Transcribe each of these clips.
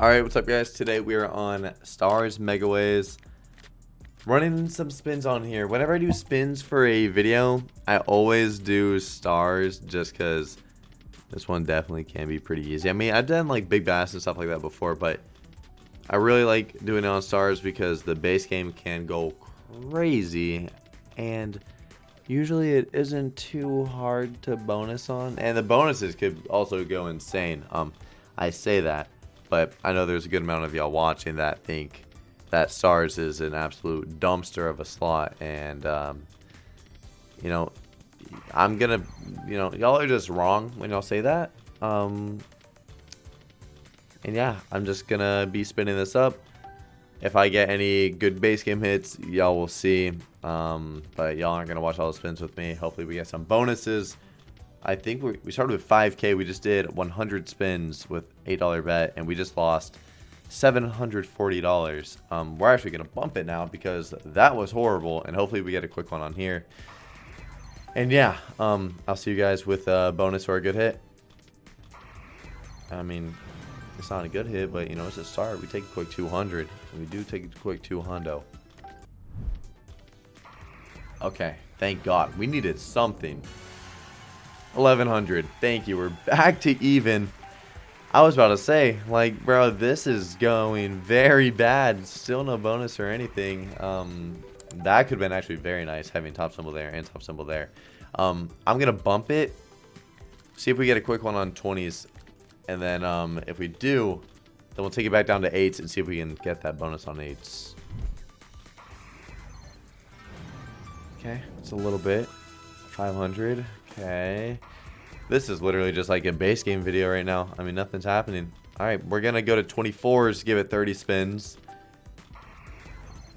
Alright, what's up guys? Today we are on Starz Megaways. Running some spins on here. Whenever I do spins for a video, I always do stars just because this one definitely can be pretty easy. I mean, I've done like big bass and stuff like that before, but I really like doing it on stars because the base game can go crazy and usually it isn't too hard to bonus on and the bonuses could also go insane. Um, I say that but I know there's a good amount of y'all watching that think that STARS is an absolute dumpster of a slot. And, um, you know, I'm to, you know, y'all are just wrong when y'all say that. Um, and yeah, I'm just to be spinning this up. If I get any good base game hits, y'all will see. Um, but y'all aren't to watch all the spins with me. Hopefully we get some bonuses. I think we, we started with 5k. We just did 100 spins with $8 bet, and we just lost $740. Um, we're actually going to bump it now because that was horrible, and hopefully we get a quick one on here. And yeah, um, I'll see you guys with a bonus or a good hit. I mean, it's not a good hit, but you know, it's a start. We take a quick 200. We do take a quick 200. Okay, thank God. We needed something. 1100. Thank you. We're back to even. I was about to say, like, bro, this is going very bad. Still no bonus or anything. Um, that could have been actually very nice having top symbol there and top symbol there. Um, I'm going to bump it. See if we get a quick one on 20s. And then um, if we do, then we'll take it back down to 8s and see if we can get that bonus on 8s. Okay, it's a little bit. 500. Okay. This is literally just like a base game video right now. I mean, nothing's happening. All right, we're going to go to 24s, give it 30 spins.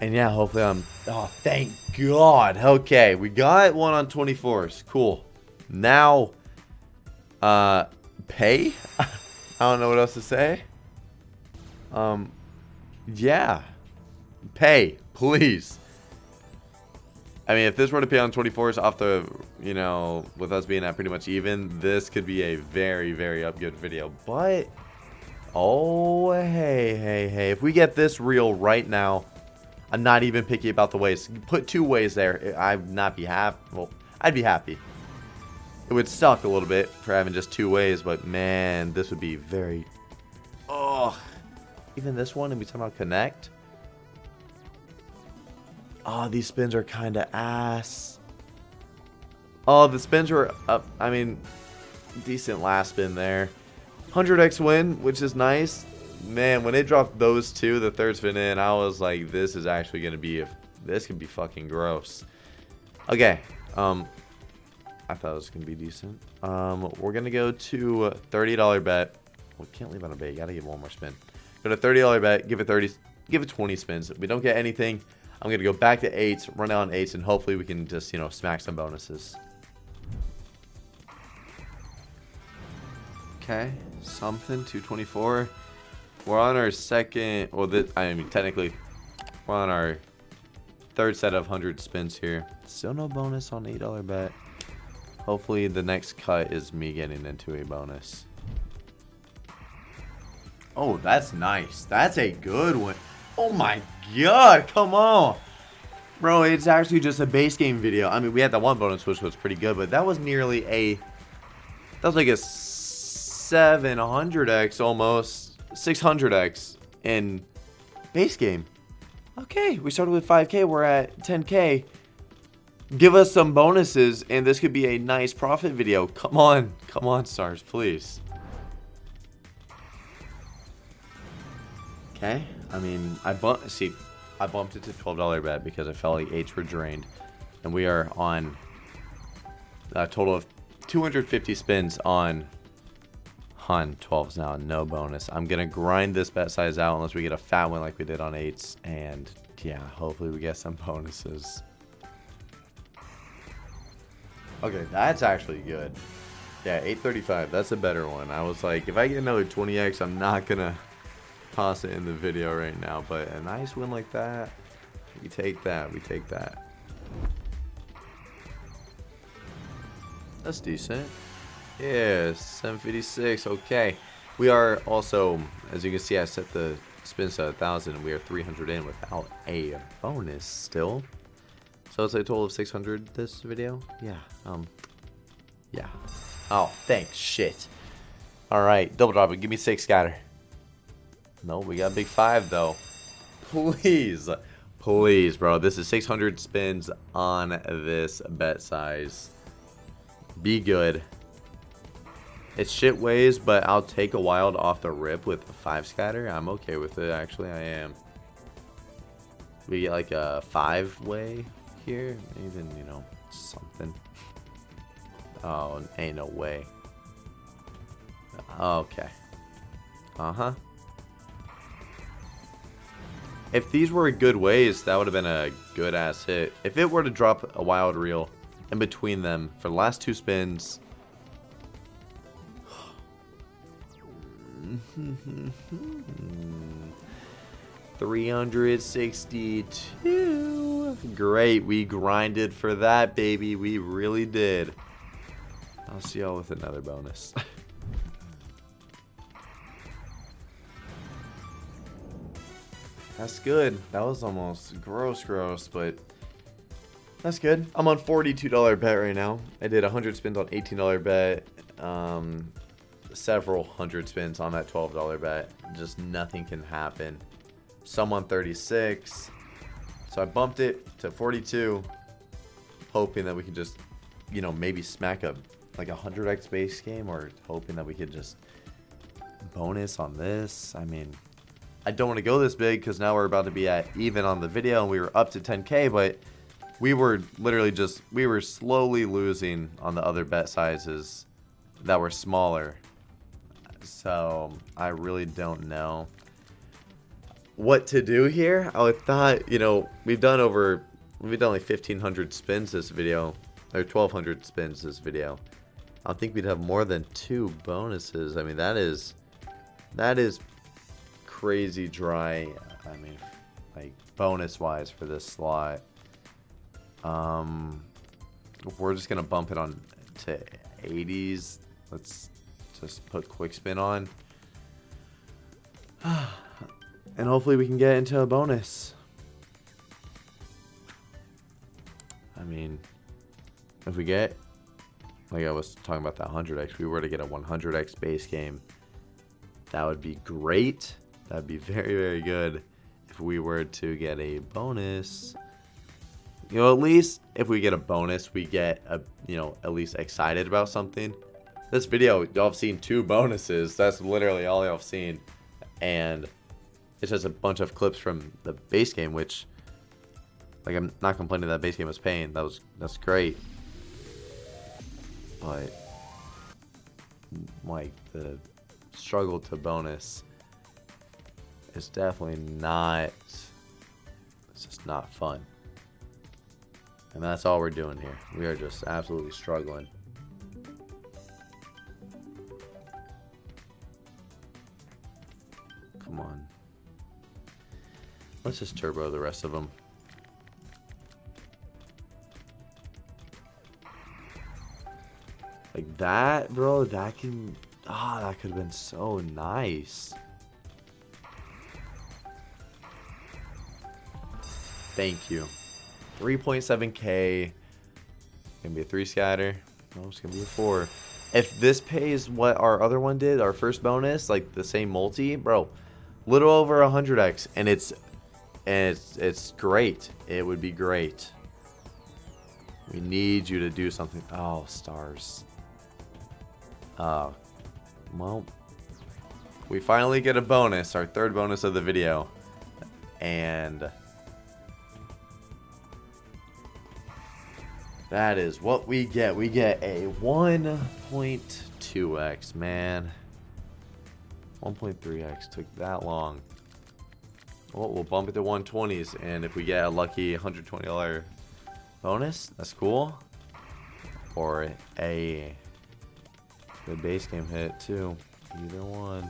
And yeah, hopefully I'm... Oh, thank God. Okay, we got one on 24s. Cool. Now, uh, pay? I don't know what else to say. Um, yeah. Pay, please. I mean, if this were to pay on 24s off the, you know, with us being at pretty much even, this could be a very, very up good video. But, oh, hey, hey, hey. If we get this real right now, I'm not even picky about the ways. Put two ways there. I'd not be happy. Well, I'd be happy. It would suck a little bit for having just two ways, but man, this would be very... Oh, even this one, and we talking about connect? Oh, these spins are kind of ass. Oh, the spins were up. I mean, decent last spin there. 100x win, which is nice. Man, when it dropped those two, the third spin in, I was like, this is actually going to be, a, this could be fucking gross. Okay, um, I thought it was going to be decent. Um, we're going to go to $30 bet. We can't leave on a bet. You got to give one more spin. Go to $30 bet, give it 30, give it 20 spins. We don't get anything, I'm going to go back to 8s, run out on 8s, and hopefully we can just, you know, smack some bonuses. Okay, something, 224. We're on our second, well, this, I mean, technically, we're on our third set of 100 spins here. Still no bonus on $8 bet. Hopefully the next cut is me getting into a bonus. Oh, that's nice. That's a good one. Oh my god, come on. Bro, it's actually just a base game video. I mean, we had that one bonus, which was pretty good, but that was nearly a... That was like a 700x almost. 600x in base game. Okay, we started with 5k. We're at 10k. Give us some bonuses, and this could be a nice profit video. Come on. Come on, stars, please. Okay. I mean, I bumped. See, I bumped it to twelve dollar bet because I felt like eights were drained, and we are on a total of 250 spins on on 12s now. No bonus. I'm gonna grind this bet size out unless we get a fat one like we did on eights, and yeah, hopefully we get some bonuses. Okay, that's actually good. Yeah, 835. That's a better one. I was like, if I get another 20x, I'm not gonna toss it in the video right now, but a nice win like that, we take that, we take that. That's decent. Yeah, 756, okay. We are also, as you can see, I set the spins to a thousand. We are 300 in without a bonus still. So it's a total of 600 this video. Yeah. Um. Yeah. Oh, thanks. Shit. All right, double drop it. Give me six scatter. No, we got big five though. Please, please, bro. This is 600 spins on this bet size. Be good. It's shit ways, but I'll take a wild off the rip with a five scatter. I'm okay with it, actually. I am. We get like a five way here. Even, you know, something. Oh, ain't no way. Okay. Uh-huh. If these were good ways, that would have been a good ass hit. If it were to drop a wild reel in between them for the last two spins, 362. Great, we grinded for that, baby. We really did. I'll see y'all with another bonus. that's good. That was almost gross, gross, but that's good. I'm on $42 bet right now. I did 100 spins on $18 bet. Um, several hundred spins on that $12 bet. Just nothing can happen. Someone 36. So I bumped it to 42, hoping that we could just, you know, maybe smack a like a 100x base game or hoping that we could just bonus on this. I mean, I don't want to go this big because now we're about to be at even on the video and we were up to 10k, but we were literally just, we were slowly losing on the other bet sizes that were smaller. So I really don't know what to do here. I thought, you know, we've done over, we've done like 1500 spins this video, or 1200 spins this video. I think we'd have more than two bonuses. I mean, that is, that is crazy dry. I mean, like bonus wise for this slot. Um, we're just gonna bump it on to 80s. Let's just put quick spin on. and hopefully we can get into a bonus. I mean, if we get, like I was talking about that 100x, we were to get a 100x base game, that would be great. That would be very, very good if we were to get a bonus. You know, at least if we get a bonus, we get a, you know, at least excited about something. This video, y'all have seen two bonuses. That's literally all y'all have seen. And it's just a bunch of clips from the base game, which, like, I'm not complaining that base game was paying. That was, that's great. But, like, the struggle to bonus is definitely not, it's just not fun. And that's all we're doing here. We are just absolutely struggling. Come on. Let's just turbo the rest of them. Like that, bro, that can... Ah, oh, that could have been so nice. Thank you. 3.7k. Gonna be a 3 scatter. No, it's gonna be a 4. If this pays what our other one did, our first bonus, like the same multi, bro, little over 100x, and it's and it's, it's great. It would be great. We need you to do something. Oh, stars. Uh, well, we finally get a bonus, our third bonus of the video. And that is what we get. We get a 1.2x, man. 1.3x took that long. Well, we'll bump it to 120s, and if we get a lucky $120 bonus, that's cool. Or a good base game hit, too. Either one.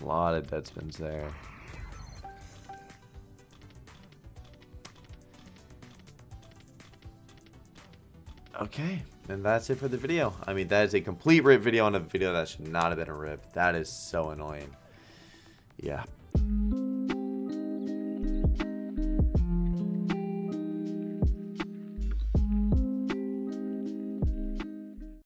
A lot of dead spins there. Okay, and that's it for the video. I mean, that is a complete rip video on a video that should not have been a rip. That is so annoying. Yeah.